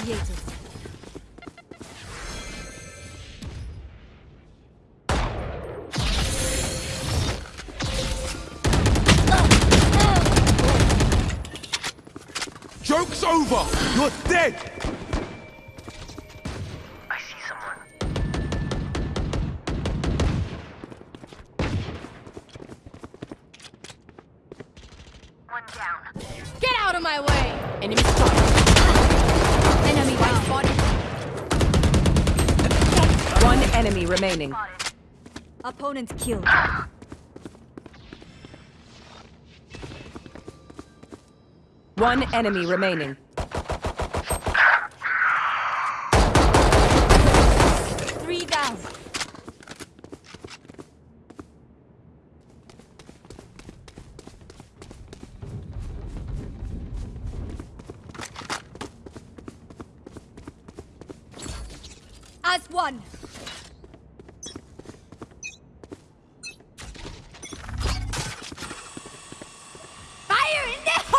created. Joke's over! You're dead! Remaining. Opponent killed. One enemy remaining. Three down. As one. Fire in the hole!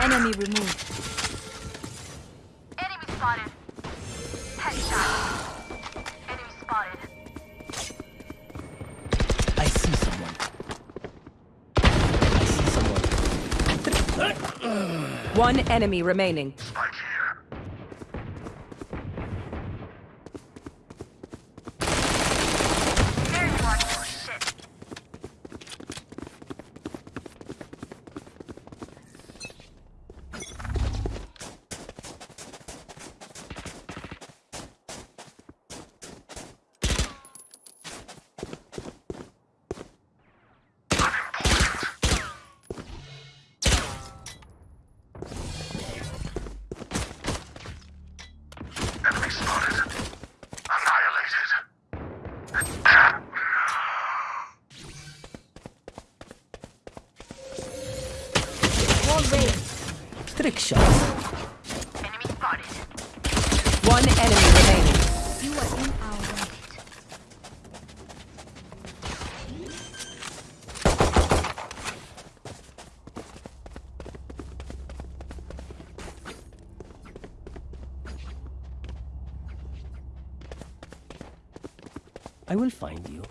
Enemy removed. One enemy remaining. Trick shots. Enemy spotted. One enemy remaining. You are in our. I will find you.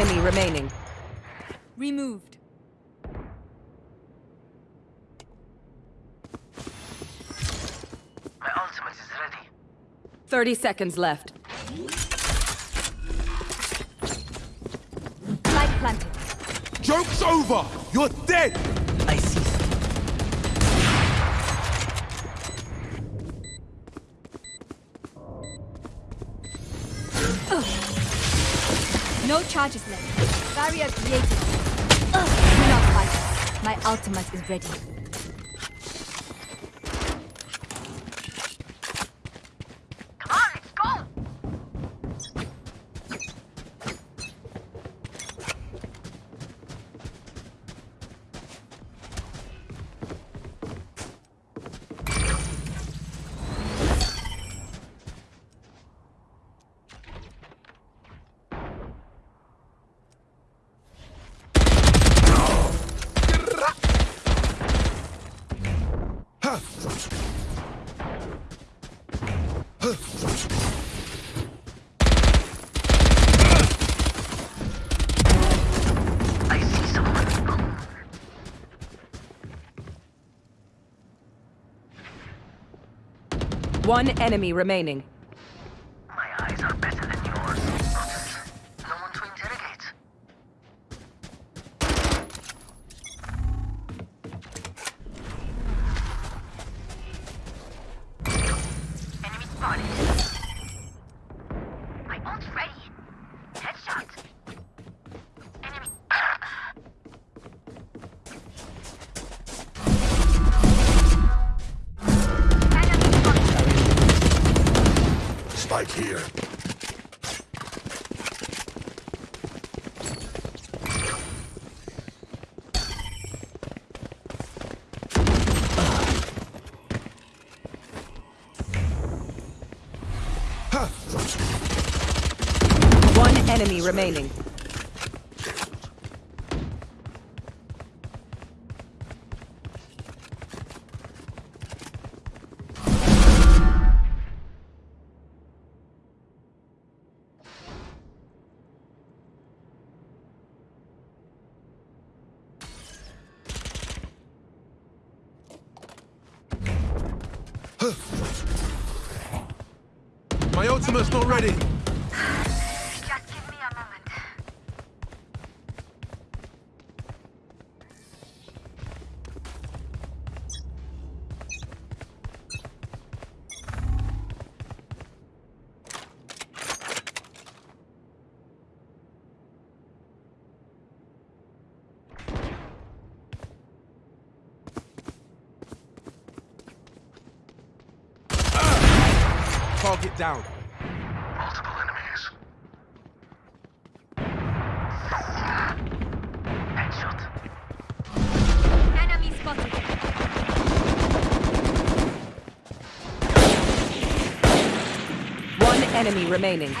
Enemy remaining. Removed. My ultimate is ready. 30 seconds left. Light planted. Joke's over! You're dead! No charges left. Barrier created. Do not fight. My ultimate is ready. One enemy remaining. Spike here. One enemy remaining. My ultimate's not ready. Target down. Multiple enemies. Headshot. Enemy spotted. One enemy remaining.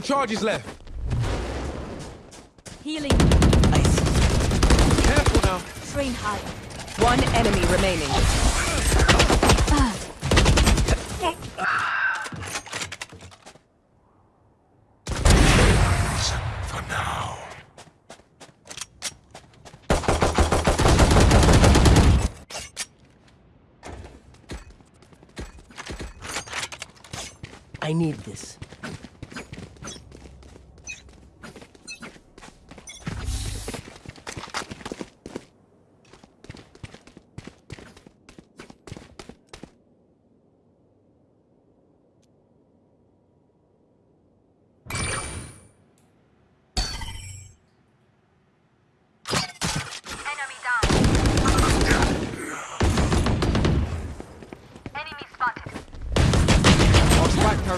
No charges left. Healing. I see. Careful now. Train hard. One enemy remaining. For now. I need this.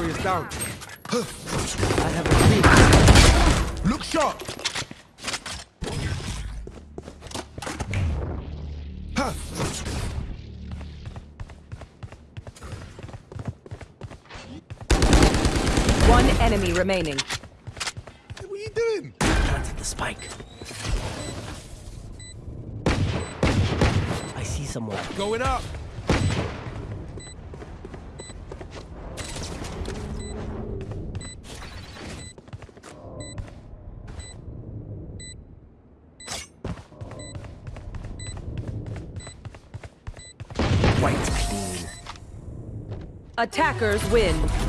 Down. I have a. Look sharp. One enemy remaining. What are you doing? Planted the spike. I see someone. Going up. Attackers win.